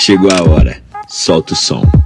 Chegou a hora. Solta o som.